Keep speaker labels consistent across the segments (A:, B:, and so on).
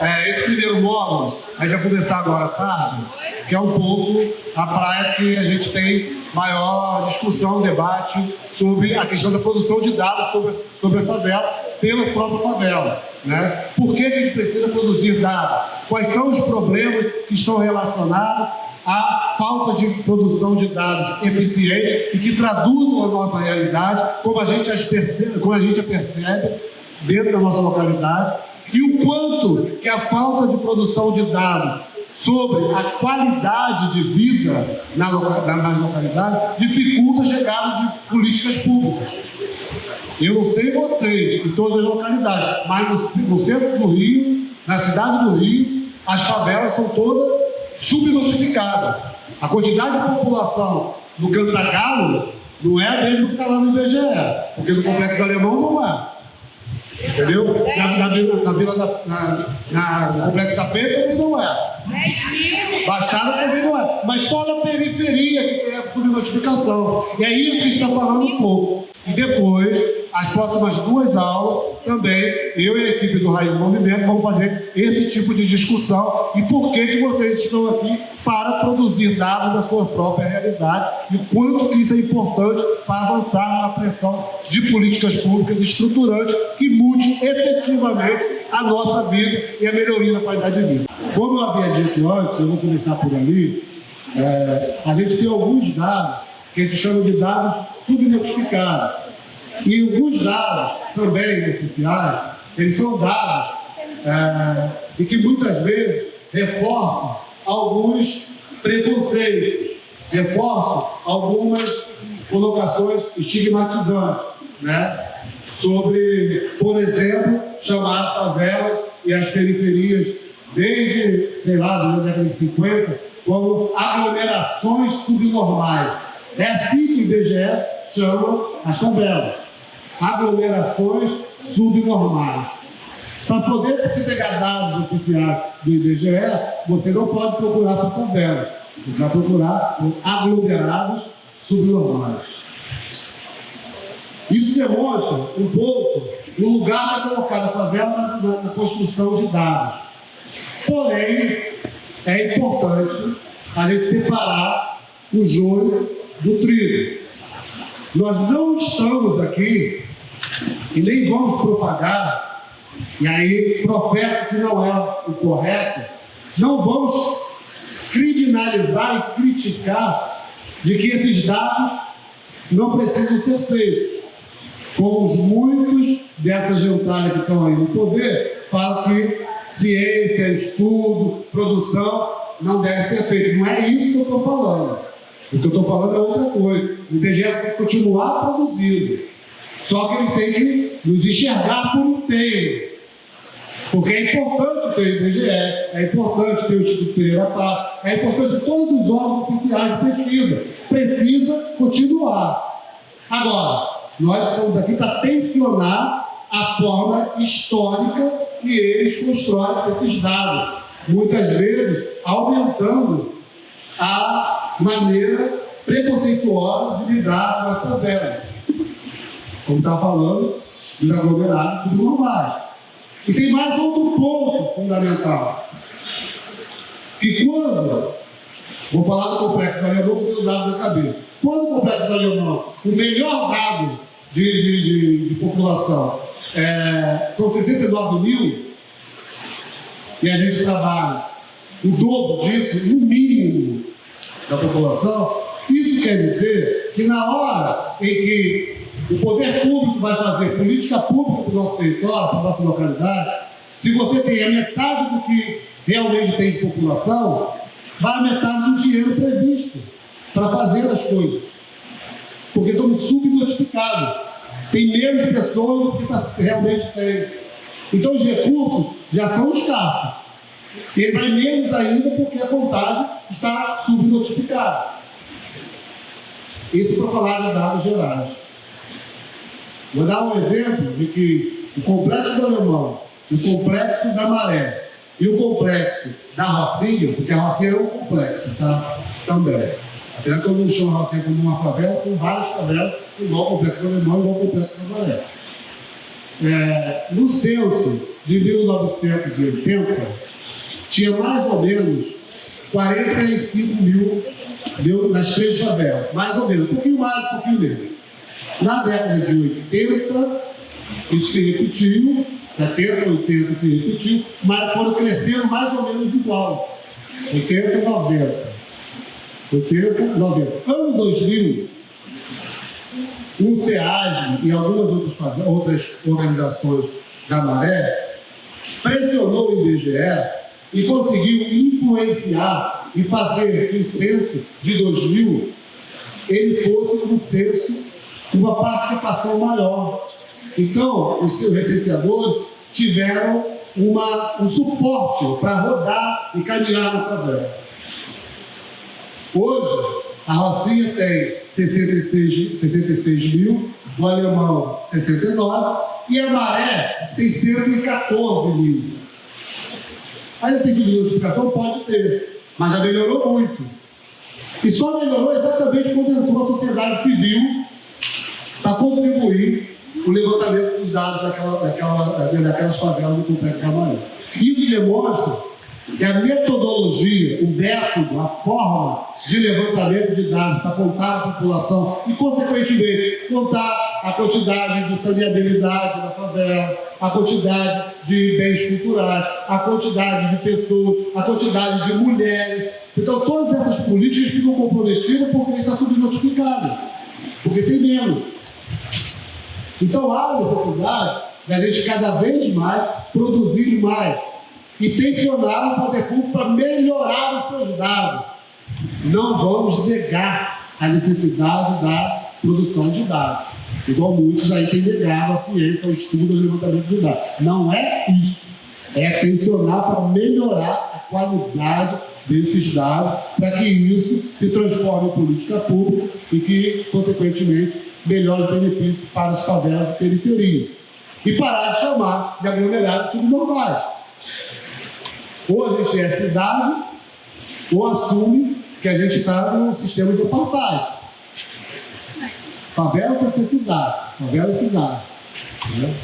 A: É, esse primeiro módulo, a gente vai começar agora à tarde, que é um pouco a praia que a gente tem maior discussão, debate sobre a questão da produção de dados sobre, sobre a favela, pela própria favela. Né? Por que, a gente precisa produzir dados? Quais são os problemas que estão relacionados à falta de produção de dados eficiente e que traduzam a nossa realidade, como a gente as percebe, como a gente a percebe dentro da nossa localidade, quanto que a falta de produção de dados sobre a qualidade de vida na, na, na localidade dificulta a chegada de políticas públicas. Eu não sei vocês, em todas as localidades, mas no, no centro do Rio, na cidade do Rio, as favelas são todas subnotificadas. A quantidade de população no Cantagalo não é a mesma que está lá no IBGE, porque no Complexo do Alemão não é. Entendeu? Na, na, na, vila da, na, na, Complexo da Penha também não é. Baixada também não é. Mas só na periferia que tem essa subnotificação. E é isso que a gente está falando um pouco. E depois, as próximas duas aulas, também, eu e a equipe do Raiz Movimento vamos fazer esse tipo de discussão e por que, que vocês estão aqui para produzir dados da sua própria realidade e quanto que isso é importante para avançar na pressão de políticas públicas estruturantes que mude efetivamente a nossa vida e a melhoria da qualidade de vida. Como eu havia dito antes, eu vou começar por ali, é, a gente tem alguns dados que a gente chama de dados subnotificados. E alguns dados também oficiais, eles são dados é, e que muitas vezes reforçam alguns preconceitos, reforçam algumas colocações estigmatizantes, né? sobre, por exemplo, chamar as favelas e as periferias desde, sei lá, da década de 50, como aglomerações subnormais. É assim que o IBGE chama as favelas. Aglomerações subnormais. Para poder você pegar dados oficiais do IBGE, você não pode procurar por favelas. Você vai procurar por aglomerados subnormais. Isso demonstra um pouco o lugar para colocar a favela na, na construção de dados. Porém, é importante a gente separar o joio do trigo. Nós não estamos aqui e nem vamos propagar, e aí profeta que não é o correto, não vamos criminalizar e criticar de que esses dados não precisam ser feitos. Como os muitos dessa gentalha que estão aí no poder falam que ciência, estudo, produção não deve ser feito. Não é isso que eu estou falando. O que eu estou falando é outra coisa. O IBGE continuar produzindo. Só que eles têm que nos enxergar por inteiro. Porque é importante ter o IBGE, é importante ter o Instituto Pereira Paz, é importante todos os órgãos oficiais de pesquisa. Precisa continuar. Agora, nós estamos aqui para tensionar a forma histórica que eles constroem esses dados. Muitas vezes aumentando a maneira preconceituosa de lidar com as favelas. Como está falando, dos aglomerados subnormais. E tem mais outro ponto fundamental. Que quando, vou falar do complexo do Alemão, porque eu dado na cabeça. Quando o complexo do Alemão, o melhor dado de, de, de, de população, é, são 69 mil, e a gente trabalha o dobro disso, no mínimo, da população, isso quer dizer que na hora em que o poder público vai fazer política pública para o nosso território, para a nossa localidade, se você tem a metade do que realmente tem de população, vai a metade do dinheiro previsto para fazer as coisas. Porque estamos subnotificados. Tem menos pessoas do que tá, realmente tem. Então os recursos já são escassos. Ele vai menos ainda porque a contagem está subnotificada. Isso para falar de dados gerais. Vou dar um exemplo de que o complexo do alemão, o complexo da maré e o complexo da Rocinha, porque a Rocinha é um complexo, tá? Também. Apesar que todo mundo chama a Rocinha como uma favela, são várias favelas, igual o complexo do alemão, igual o complexo da maré. é, no censo de 1980, tinha mais ou menos 45 mil nas três favelas, mais ou menos, um pouquinho mais, um pouquinho menos. Na década de 80, isso se repetiu, 70, 80 se repetiu, mas foram crescendo mais ou menos igual. 80, 90. 80, 90. Ano 2000, o SEAG e algumas outras, outras organizações da Maré pressionou o IBGE e conseguiu influenciar e fazer que o censo de 2000 ele fosse um censo uma participação maior. Então, os seus recenseadores tiveram uma, um suporte para rodar e caminhar na favela. Hoje, a Rocinha tem 66, 66 mil, o Alemão 69 e a Maré tem 114 mil. Ainda tem subnotificação? Pode ter, mas já melhorou muito. E só melhorou exatamente quando entrou a sociedade civil para contribuir o levantamento dos dados daquela, daquela, daquelas favelas do Complexo da Maré. Isso demonstra que a metodologia, o método, a forma de levantamento de dados para contar a população e, consequentemente, contar a quantidade de saneabilidade da favela, a quantidade de bens culturais, a quantidade de pessoas, a quantidade de mulheres. Então, todas essas políticas ficam comprometidas porque está subnotificado, porque tem menos. Então, há necessidade da gente cada vez mais produzir mais e tensionar o poder público para melhorar os seus dados. Não vamos negar a necessidade da produção de dados. Igual muitos aí têm negado a ciência, o estudo, o levantamento de dados. Não é isso. É tensionar para melhorar a qualidade desses dados, para que isso se transforme em política pública e que, consequentemente, melhore os benefícios para as favelas e periferias. E parar de chamar de aglomerados subnormais. Ou a gente é cidade, ou assume que a gente está no sistema de apartheid. Favela tem que ser cidade, favela é cidade. Né?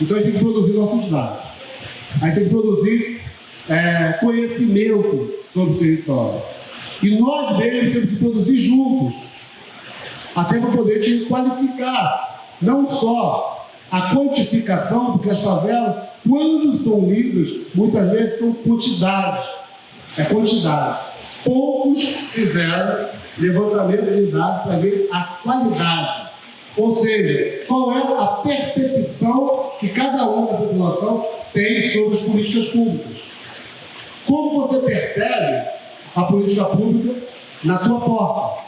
A: Então a gente tem que produzir nossos dados. A gente tem que produzir é, conhecimento sobre o território. E nós mesmos temos que produzir juntos, até para poder te qualificar, não só a quantificação, porque as favelas quando são lidos, muitas vezes são quantidades. É quantidade. Poucos fizeram levantamento de dados para ver a qualidade. Ou seja, qual é a percepção que cada um da população tem sobre as políticas públicas. Como você percebe a política pública na tua porta?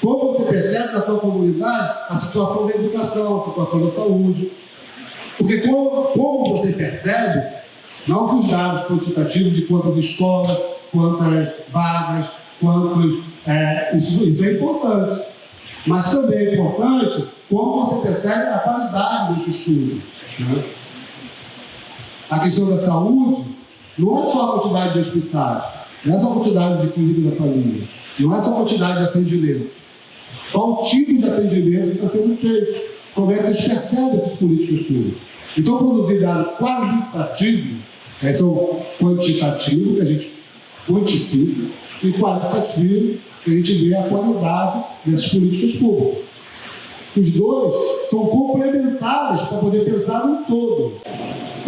A: Como você percebe na tua comunidade a situação da educação, a situação da saúde, porque como, como você percebe, não que os dados quantitativos de quantas escolas, quantas vagas, quantos. É, isso, isso é importante. Mas também é importante como você percebe a qualidade desse estudo. Né? A questão da saúde não é só a quantidade de hospitais, não é só a quantidade de clínica da família, não é só a quantidade de atendimento. Qual tipo de atendimento está sendo feito? Como é que vocês percebem essas políticas públicas? Então, produzir dado qualitativo, é são quantitativo, que a gente quantifica, e qualitativo, que a gente vê a qualidade dessas políticas públicas. Os dois são complementares para poder pensar no todo.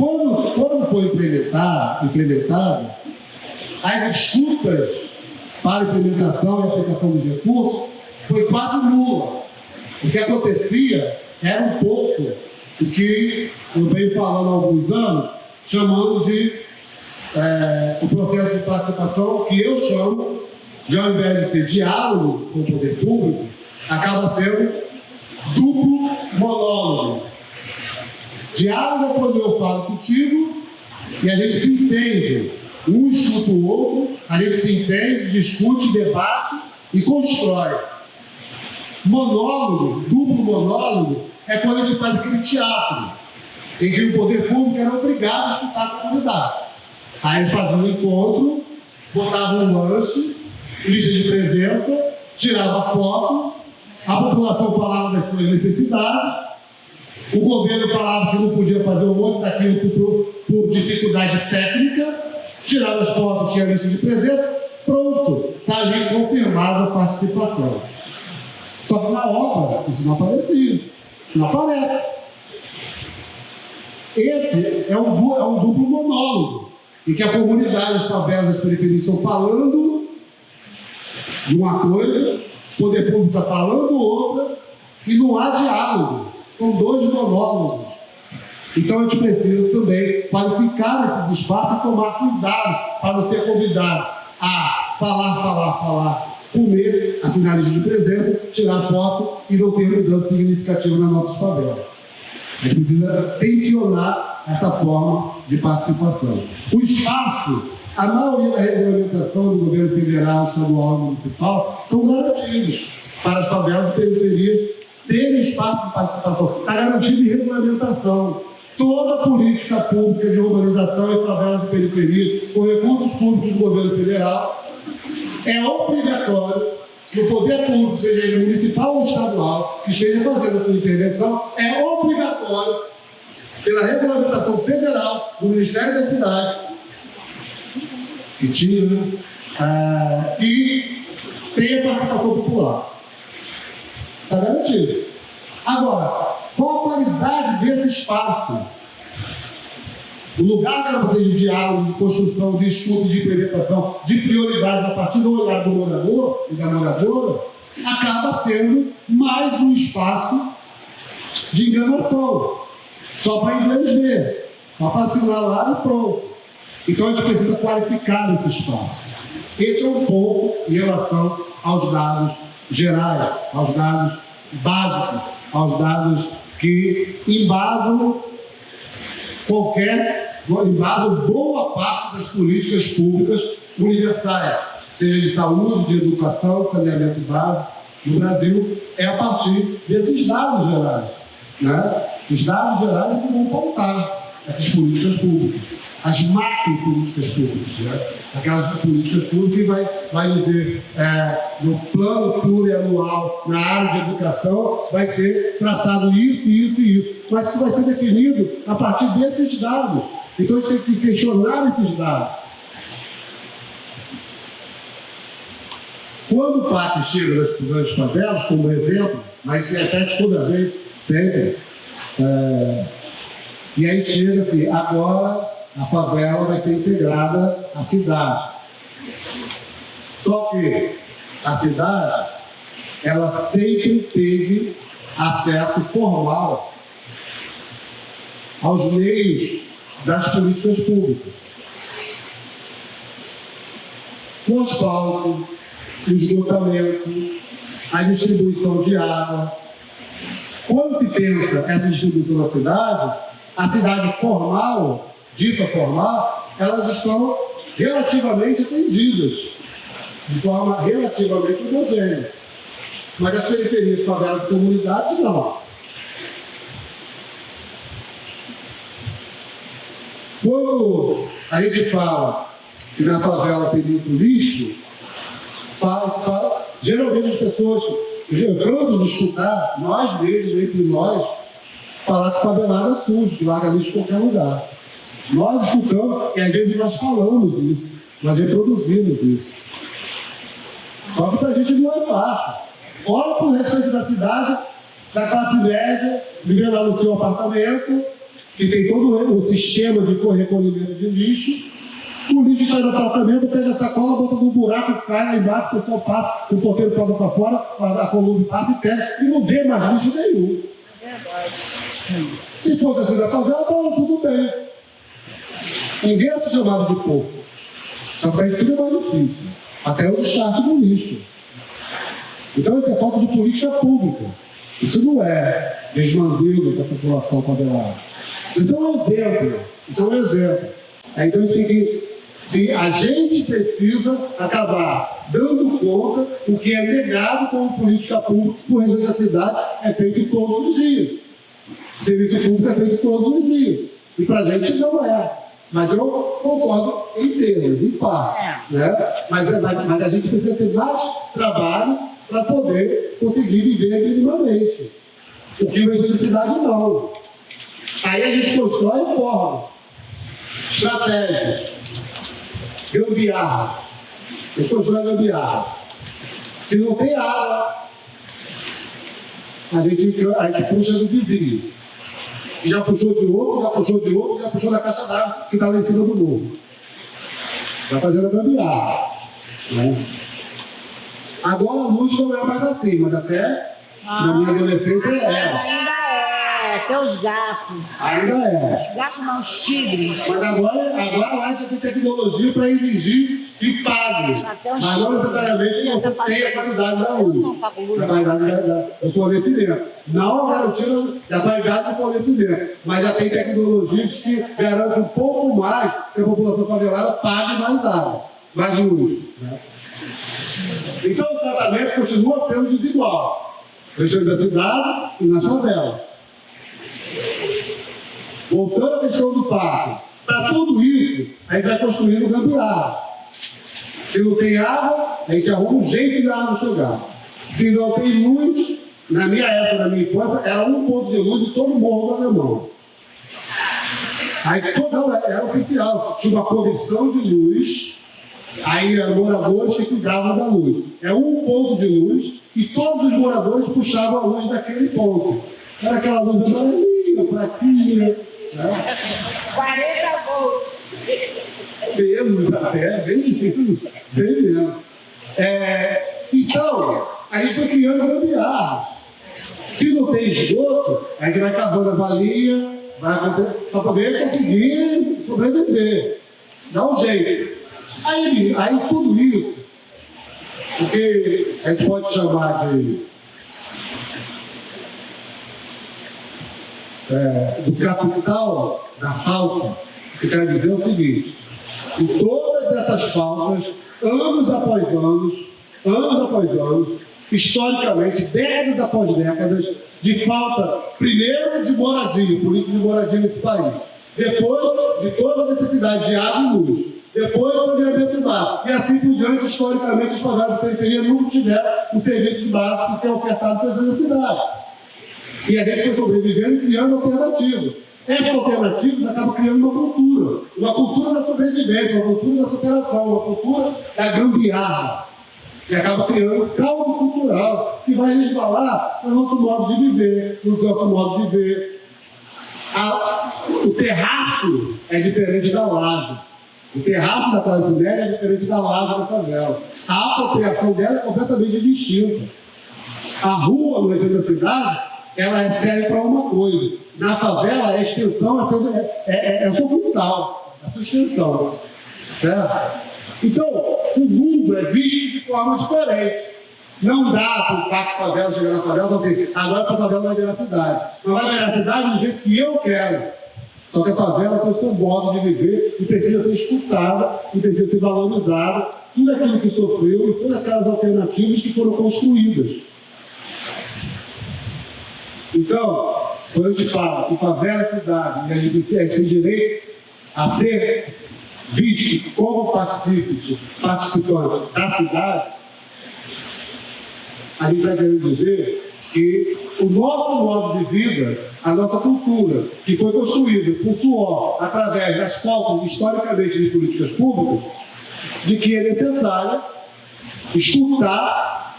A: Quando, quando foi implementado, implementado, as disputas para implementação e aplicação dos recursos foi quase nula. O que acontecia era um pouco o que eu venho falando há alguns anos, chamando de é, o processo de participação, que eu chamo, de ao invés de ser diálogo com o poder público, acaba sendo duplo monólogo. Diálogo é quando eu falo contigo e a gente se entende. Um escuta o outro, a gente se entende, discute, debate e constrói. Monólogo, duplo monólogo, é quando a gente faz aquele teatro, em que o poder público era obrigado a escutar a comunidade. Aí eles faziam um encontro, botavam um lanche, lista de presença, tirava foto, a população falava das suas necessidades, O governo falava que não podia fazer um monte daquilo por, por dificuldade técnica, tirava as fotos, tinha lista de presença, pronto, está ali confirmada a participação. Só que na obra isso não aparecia, não aparece. Esse é um, é um duplo monólogo, em que a comunidade, as favelas, as periferias estão falando de uma coisa, o poder público está falando outra, e não há diálogo. São dois monólogos. Então a gente precisa também qualificar esses espaços e tomar cuidado para não ser convidado a falar, falar, falar, comer, assinar lista de presença, tirar foto e não ter mudança significativa nas nossas favelas. A gente precisa tensionar essa forma de participação. O espaço, a maioria da regulamentação do governo federal, estadual e municipal estão garantidos para as favelas e periferias terem espaço de participação. Está garantido em regulamentação. Toda política pública de urbanização em favelas e periferias, com recursos públicos do governo federal, é obrigatório que o poder público, seja ele municipal ou estadual, que esteja fazendo a sua intervenção, é obrigatório, pela regulamentação federal do Ministério da Cidade, que né? Ah, que tenha participação popular. Está garantido. Agora, qual a qualidade desse espaço? O lugar que era você de diálogo, de construção, de escuta, de implementação, de prioridades a partir do olhar do morador e da moradora, acaba sendo mais um espaço de enganação. Só para inglês ver, só para assinalar e pronto. Então a gente precisa qualificar esse espaço. Esse é um ponto em relação aos dados gerais, aos dados básicos, aos dados que embasam qualquer, embasam boa parte das políticas públicas universais, seja de saúde, de educação, de saneamento básico, no Brasil, é a partir desses dados gerais. Né? Os dados gerais é que vão pautar essas políticas públicas as macro políticas públicas, né? aquelas políticas públicas que vai, vai dizer é, no plano plurianual na área de educação vai ser traçado isso, isso e isso, mas isso vai ser definido a partir desses dados. Então a gente tem que questionar esses dados. Quando o PAC chega nas grandes favelas, como exemplo, mas se repete toda vez, sempre, é, e aí chega assim, agora a favela vai ser integrada à cidade. Só que a cidade, ela sempre teve acesso formal aos meios das políticas públicas. O asfalto, o esgotamento, a distribuição de água. Quando se pensa essa distribuição da cidade, a cidade formal dita formal, elas estão relativamente atendidas, de forma relativamente homogênea. Mas as periferias, favelas e comunidades, não. Quando a gente fala que na favela tem muito lixo, fala, fala, geralmente as pessoas, canso de escutar, nós mesmos, entre nós, falar que favelada é sujo, que larga lixo em qualquer lugar. Nós escutamos, e às vezes nós falamos isso, nós reproduzimos isso. Só que para a gente não é fácil. Olha para o restante da cidade, da classe média, vivendo lá no seu apartamento, que tem todo o sistema de recolhimento de lixo. O lixo sai do apartamento, pega a sacola, bota no buraco, cai lá embaixo, o pessoal passa, o porteiro pode para fora, a coluna passa e pega, e não vê mais lixo nenhum. É verdade. Se fosse assim da favela, estava tudo bem. Ninguém é chamado de pouco. Só que isso tudo é mais difícil. Até o descarte do lixo. Então isso é falta de política pública. Isso não é desmanzilo da população favelada. Isso é um exemplo. Isso é um exemplo. Então a gente tem que se a gente precisa acabar dando conta o que é negado como política pública por da cidade é feito todos os dias. O serviço público é feito todos os dias. E para a gente não é. Mas eu concordo em termos, em parte. É. Né? Mas, mas, a gente precisa ter mais trabalho para poder conseguir viver minimamente. O que o cidade não. Aí a gente constrói forma, estratégias, gambiarra. Gente constrói gambiarra. Se não tem água, a gente, a gente puxa do vizinho. Já puxou de outro, já puxou de outro, já puxou da caixa d'água que está lá em cima do morro. Está fazendo a gambiarra. Né? Agora a luz não é mais assim, mas até ah, na minha adolescência
B: era. Ainda é, até os gatos.
A: Ainda é.
B: Os gatos não, os tigres.
A: Mas agora, agora lá já tem tecnologia para exigir que pague. Os mas não necessariamente você tem a qualidade da luz. A qualidade do fornecimento. Não a garantia da qualidade do fornecimento. Mas já tem tecnologias que garantem um pouco mais que a população favelada pague mais água, mais luz. Né? Então o tratamento continua sendo desigual. Região da cidade e na favela. Voltando à questão do parque. Para tudo isso, a gente vai construindo gambiarra. Se não tem água, a gente arruma um jeito de água chegar. Se não tem luz, na minha época, na minha infância, era um ponto de luz e todo morro do alemão. Aí toda era oficial, tinha uma comissão de luz Aí moradores que cuidavam da luz. É um ponto de luz e todos os moradores puxavam a luz daquele ponto. Era aquela luz amarelinha, fraquinha. Né?
B: 40 volts.
A: Menos até, bem menos. Bem menos. É, então, aí foi criando gambiarra. Se não tem esgoto, a gente vai cavando a valia para poder conseguir sobreviver. Dá um jeito. Aí, aí tudo isso, o que a gente pode chamar de é, do capital da falta, que quer dizer o seguinte, em todas essas faltas, anos após anos, anos após anos, historicamente, décadas após décadas, de falta, primeiro de moradia, política de moradia nesse país, depois de toda a necessidade de água e luz, depois o saneamento básico. E assim por diante, historicamente, as favelas de periferia nunca tiveram o serviço básico que é ofertado pelas necessidades. E a gente foi sobrevivendo criando alternativas. Alternativas acabam criando uma cultura, uma cultura da sobrevivência, uma cultura da superação, uma cultura da gambiarra, que acaba criando um caldo cultural que vai resvalar no nosso modo de viver, no nosso modo de ver. A, o terraço é diferente da laje. O terraço da classe média é diferente da laje da favela. A apropriação dela é completamente distinta. A rua, no região da cidade, ela é serve para uma coisa. Na favela, a extensão é, é, é, é o seu quintal, é a sua extensão. Certo? Então, o mundo é visto de forma diferente. Não dá para o Pacto Favela chegar na favela e falar assim, agora essa favela vai virar cidade. Não vai virar cidade do jeito que eu quero. Só que a favela tem seu modo de viver e precisa ser escutada e precisa ser valorizada. Tudo aquilo que sofreu e todas aquelas alternativas que foram construídas. Então, quando a gente fala que favela é cidade e a gente tem direito a ser visto como participante, participante da cidade, a gente está querendo dizer que o nosso modo de vida a nossa cultura, que foi construída por suor, através das faltas historicamente de políticas públicas, de que é necessário escutar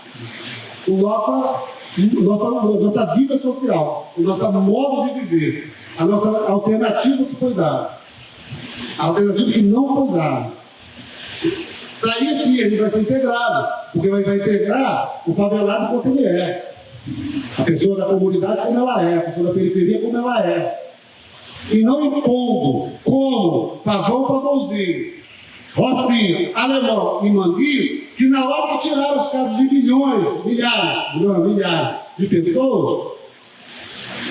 A: o nossa, nossa, nossa vida social, o nosso modo de viver, a nossa alternativa que foi dada, a alternativa que não foi dada. Para isso, sim, gente vai ser integrado, porque vai, vai integrar o favelado quanto ele é. A pessoa da comunidade como ela é, a pessoa da periferia como ela é. E não impondo como Pavão Pavãozinho, Rocinha, Alemão e Manguinho, que na hora que tiraram os casos de milhões, milhares, não, milhares de pessoas,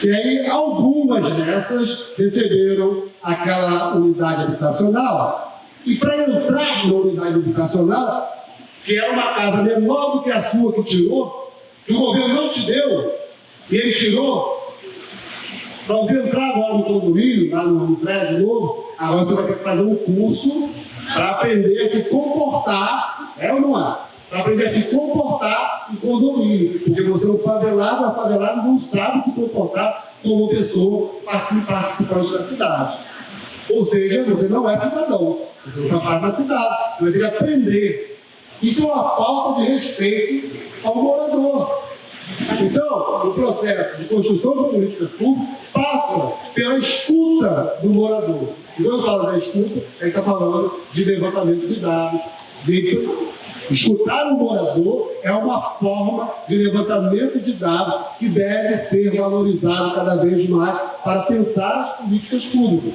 A: e aí algumas dessas receberam aquela unidade habitacional. E para entrar na unidade habitacional, que era uma casa menor do que a sua que tirou, que o governo não te deu, e ele tirou, para você entrar agora no condomínio, lá no, prédio novo, agora você vai ter que fazer um curso para aprender a se comportar, é ou não é? para aprender a se comportar em condomínio. Porque você é um favelado, a favelado não sabe se comportar como pessoa participante da cidade. Ou seja, você não é cidadão, você não faz parte da cidade, você vai ter que aprender. Isso é uma falta de respeito ao morador. Então, o processo de construção de políticas públicas passa pela escuta do morador. E quando eu falo da escuta, a gente está falando de levantamento de dados, de Escutar o morador é uma forma de levantamento de dados que deve ser valorizado cada vez mais para pensar as políticas públicas.